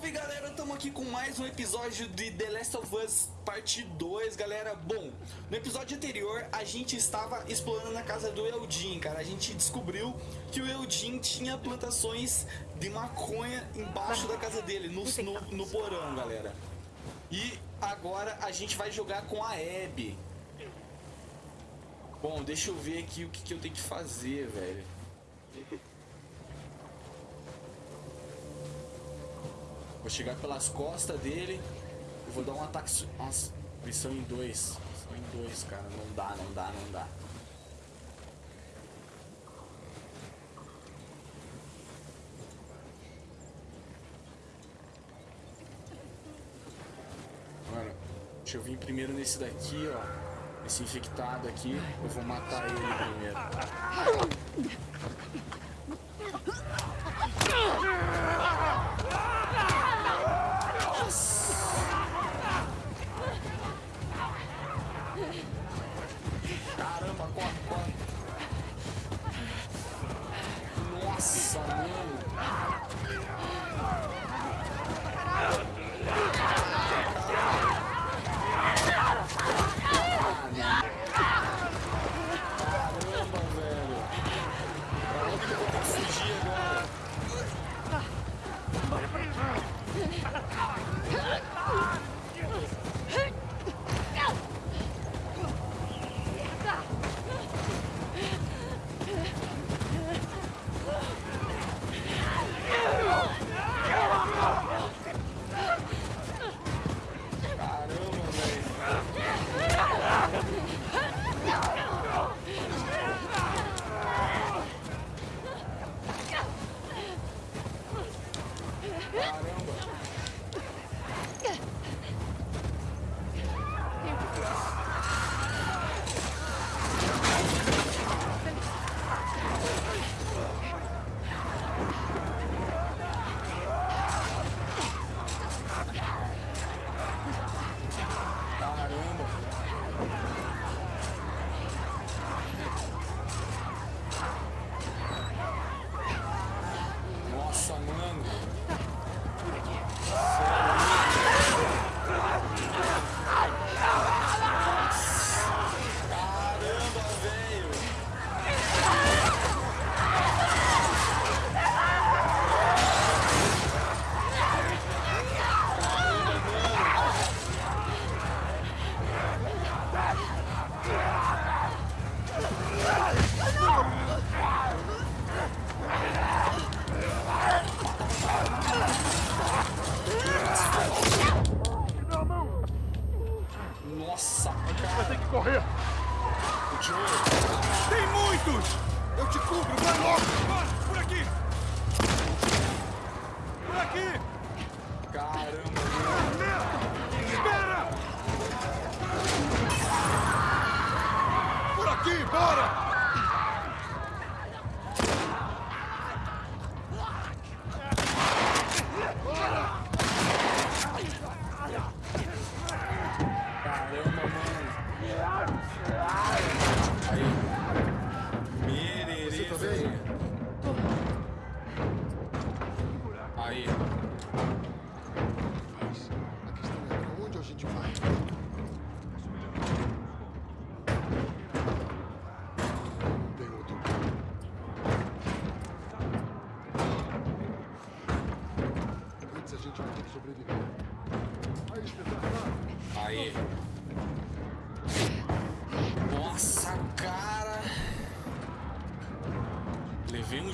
Salve galera, estamos aqui com mais um episódio de The Last of Us Parte 2, galera. Bom, no episódio anterior a gente estava explorando a casa do Eldin, cara. A gente descobriu que o Eldin tinha plantações de maconha embaixo da casa dele, no, no, no porão, galera. E agora a gente vai jogar com a Abby. Bom, deixa eu ver aqui o que, que eu tenho que fazer, velho Vou chegar pelas costas dele e vou dar um ataque... Nossa, eles são em dois. São em dois, cara. Não dá, não dá, não dá. Mano, deixa eu vir primeiro nesse daqui, ó. Esse infectado aqui. Eu vou matar ele primeiro. Caramba, corre, corre. Nossa, mano.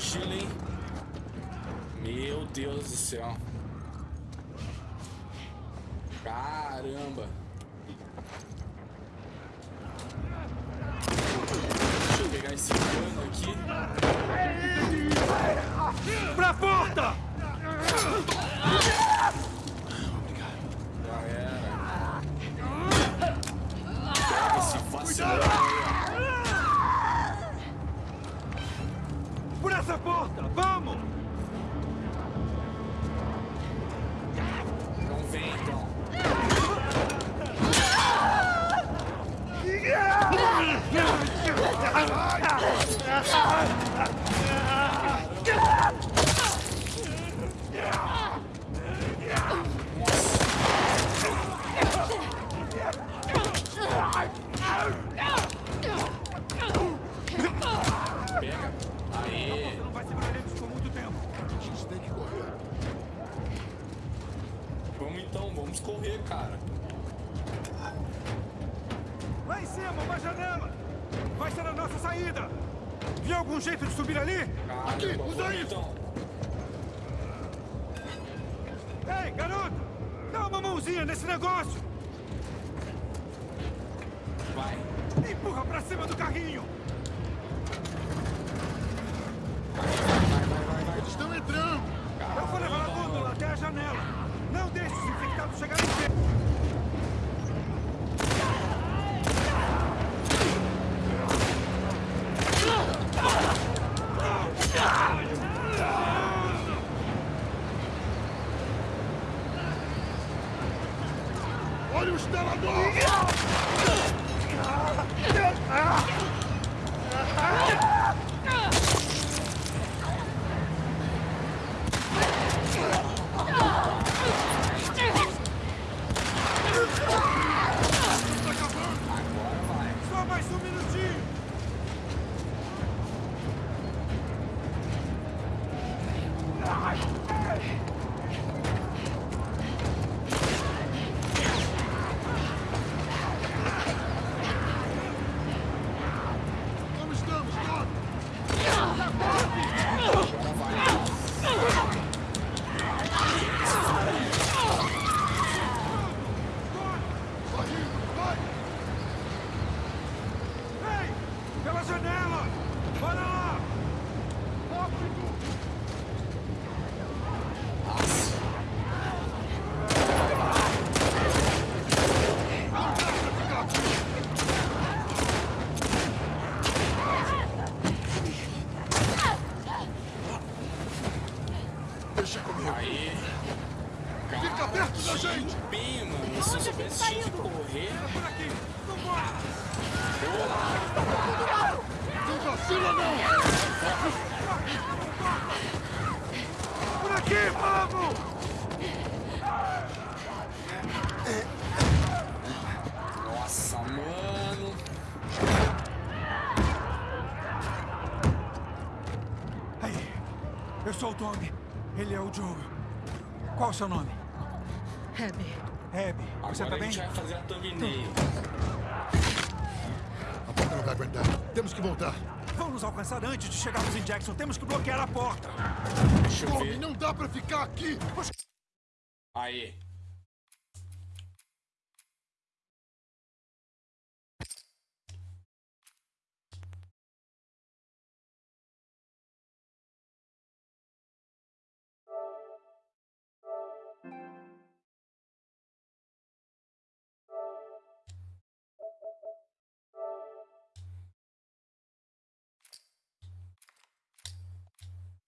Mochila, hein? Meu Deus do céu. Caramba. Deixa eu pegar esse cano aqui. Pra porta! Nesse negócio! Vai. Empurra pra cima do carrinho! Eles estão entrando! Eu vou levar a gôndola até a janela! Não deixe os infectados chegarem perto! Olha o instalador! Só mais um minutinho! Como estamos, Doc? Vai indo, vai! Ei! Pela janela! Bora lá! Rápido! Deixa comigo. Aí. Fica perto da gente! Bem, mano. Se eu soubesse tinha que correr. Por aqui! Vambora! Não vacila, não! Por aqui, vamos! Nossa, mano. Aí, eu sou o Tommy. Ele é o Joe. Qual o seu nome? Abby, Abby. Você Agora tá a bem? gente vai fazer a thumbnail. A porta não vai aguentar. Temos que voltar. Vão nos alcançar antes de chegarmos em Jackson. Temos que bloquear a porta. Deixa eu Tommy, ver. não dá pra ficar aqui! Aí.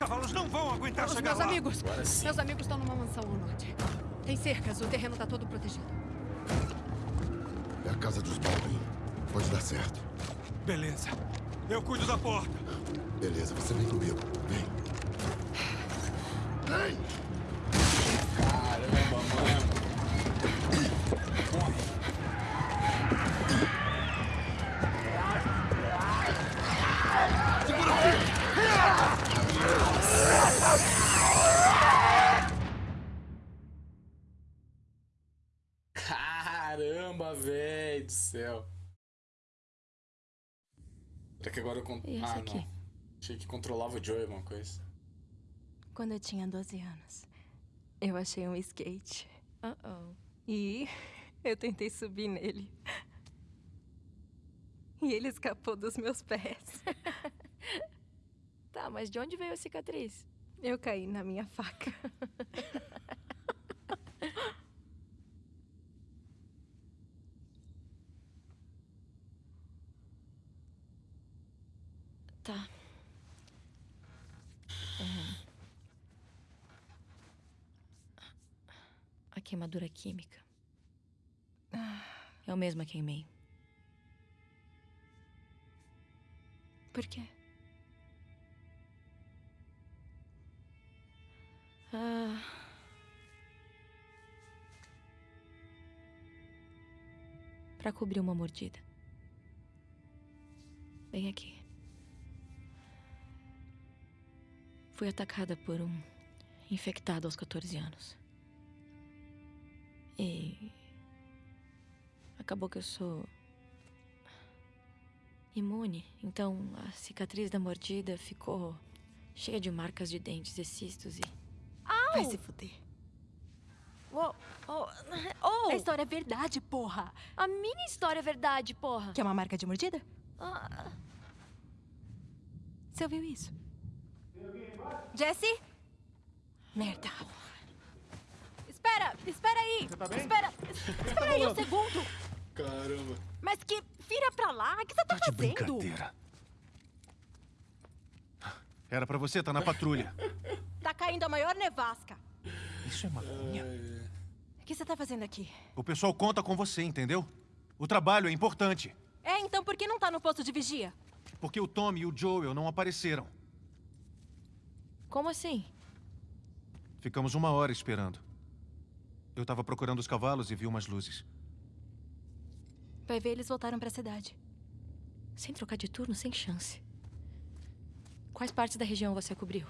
Cavalos não vão aguentar os chegar meus lá. amigos. Meus amigos estão numa mansão ao norte. Tem cercas, o terreno tá todo protegido. É a casa dos Baldwin. Pode dar certo. Beleza. Eu cuido da porta. Beleza, você vem comigo. Vem. Vem! Céu. Será que agora eu con... Ah, aqui? não. Achei que controlava o Joey, alguma coisa. Quando eu tinha 12 anos, eu achei um skate. Uh-oh. E eu tentei subir nele. E ele escapou dos meus pés. Tá, mas de onde veio a cicatriz? Eu caí na minha faca. Tá. É. A queimadura química. Eu mesma queimei. Por quê? Ah. Pra cobrir uma mordida. Bem aqui. Fui atacada por um infectado aos 14 anos. E. Acabou que eu sou. imune. Então a cicatriz da mordida ficou cheia de marcas de dentes e cistos e. Vai se fuder. Oh, oh, oh! A história é verdade, porra. A minha história é verdade, porra! Quer uma marca de mordida? Ah, Você ouviu isso? Jesse? Merda. Espera, espera aí. tá bem? Espera, espera aí um segundo. Caramba. Mas que vira pra lá, o que você tá, Tá de fazendo? brincadeira. Era pra você estar na patrulha. Tá caindo a maior nevasca. Isso é maconha? O que você tá fazendo aqui? O pessoal conta com você, entendeu? O trabalho é importante. É, então por que não tá no posto de vigia? Porque o Tommy e o Joel não apareceram. como assim? Ficamos uma hora esperando. Eu tava procurando os cavalos e vi umas luzes. Vai ver, eles voltaram pra cidade. Sem trocar de turno, sem chance. Quais partes da região você cobriu?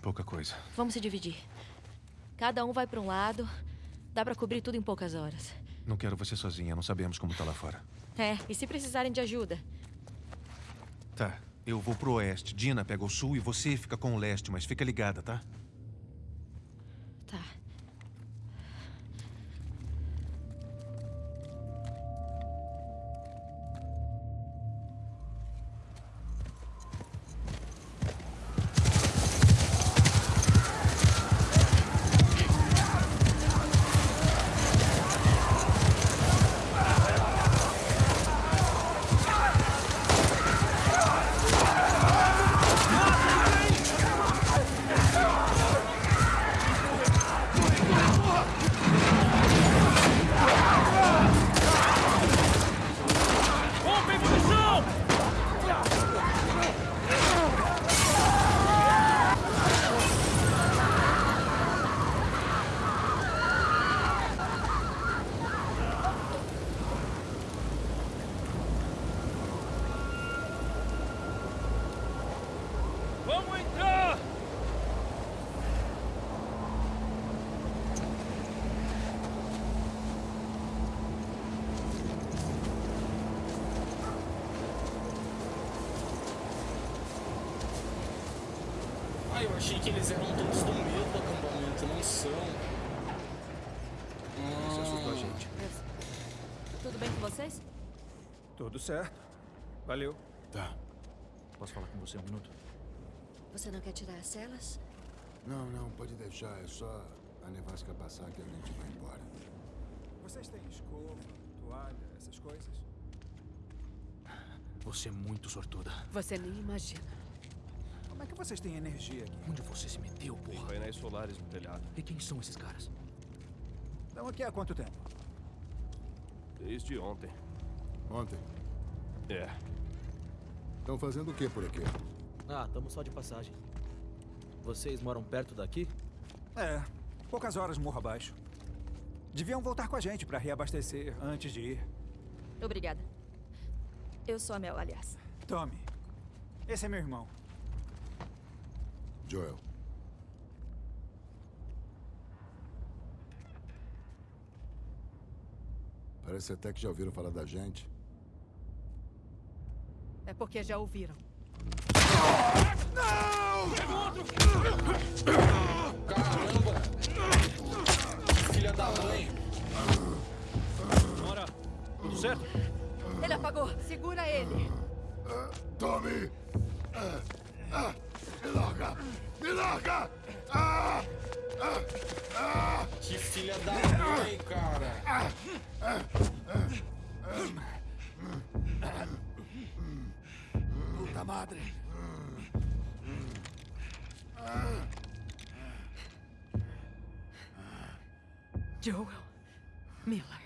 Pouca coisa. Vamos se dividir. Cada um vai pra um lado. Dá pra cobrir tudo em poucas horas. Não quero você sozinha, não sabemos como tá lá fora. É, e se precisarem de ajuda? Tá, eu vou pro oeste. Dina pega o sul e você fica com o leste, mas fica ligada, tá? Tá. Achei que eles eram todos do mesmo acampamento, não são. Isso assustou a gente. Tudo bem com vocês? Tudo certo. Valeu. Tá. Posso falar com você um minuto? Você não quer tirar as celas? Não, não, pode deixar. É só a nevasca passar que a gente vai embora. Vocês têm escova, toalha, essas coisas? Você é muito sortuda. Você nem imagina. Como é que vocês têm energia aqui? Onde você se meteu, porra? Painéis solares no telhado. E quem são esses caras? Estão aqui há quanto tempo? Desde ontem. Ontem. É. Estão fazendo o que por aqui? Ah, estamos só de passagem. Vocês moram perto daqui? É, poucas horas morro abaixo. Deviam voltar com a gente para reabastecer antes de ir. Obrigada. Eu sou a Mel, aliás. Tommy, esse é meu irmão. Joel. Parece até que já ouviram falar da gente. É porque já ouviram. Caramba! Filha da mãe! Bora! Tudo certo? Ele apagou. Segura ele. Tommy! Ah, me larga! Me larga! Ah, ah, ah. Que filha da mãe, cara! Puta madre! Joel. Miller.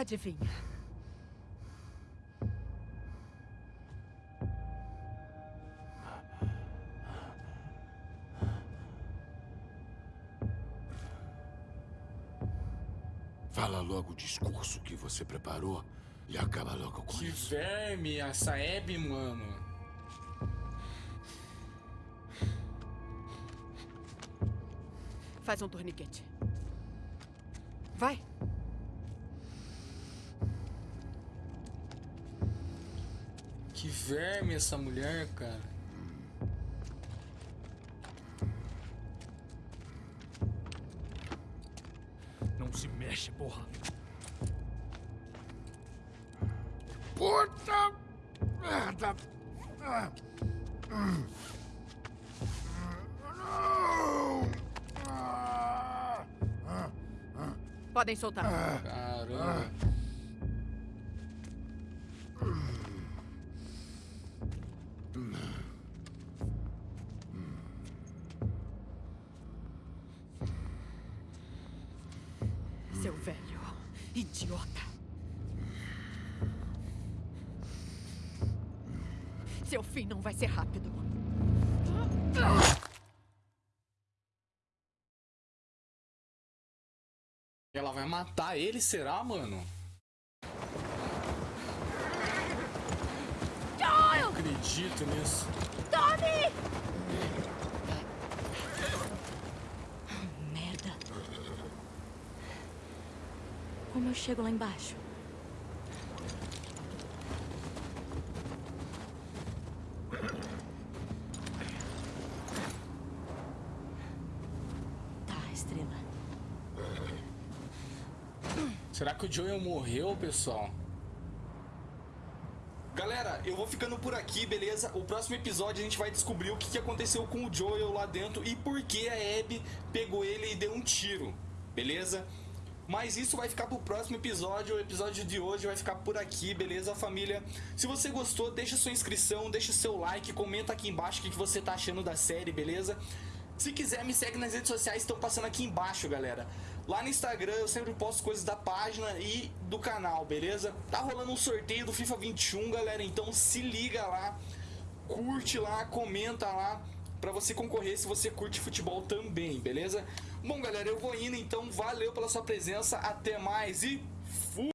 Adivinha. Fala logo o discurso que você preparou e acaba logo com que isso. Que verme, a Saeb, mano. Faz um torniquete. Vai. Que verme essa mulher, cara. Não se mexe, porra. Puta merda! Ah. Hum. Ah. Ah. Ah. Podem soltar. Caramba. Idiota. Seu fim não vai ser rápido. Ela vai matar ele, será, mano? Não acredito nisso. Merda. Como eu chego lá embaixo? Tá, estrela. Será que o Joel morreu, pessoal? Galera, eu vou ficando por aqui, beleza? O próximo episódio a gente vai descobrir o que aconteceu com o Joel lá dentro e por que a Abby pegou ele e deu um tiro, beleza? Mas isso vai ficar pro próximo episódio. O episódio de hoje vai ficar por aqui, beleza, família? Se você gostou, deixa sua inscrição, deixa seu like, comenta aqui embaixo o que você tá achando da série, beleza? Se quiser, me segue nas redes sociais, estão passando aqui embaixo, galera. Lá no Instagram eu sempre posto coisas da página e do canal, beleza? Tá rolando um sorteio do FIFA 21, galera, então se liga lá, curte lá, comenta lá pra você concorrer se você curte futebol também, beleza? Bom, galera, eu vou indo, então valeu pela sua presença, até mais e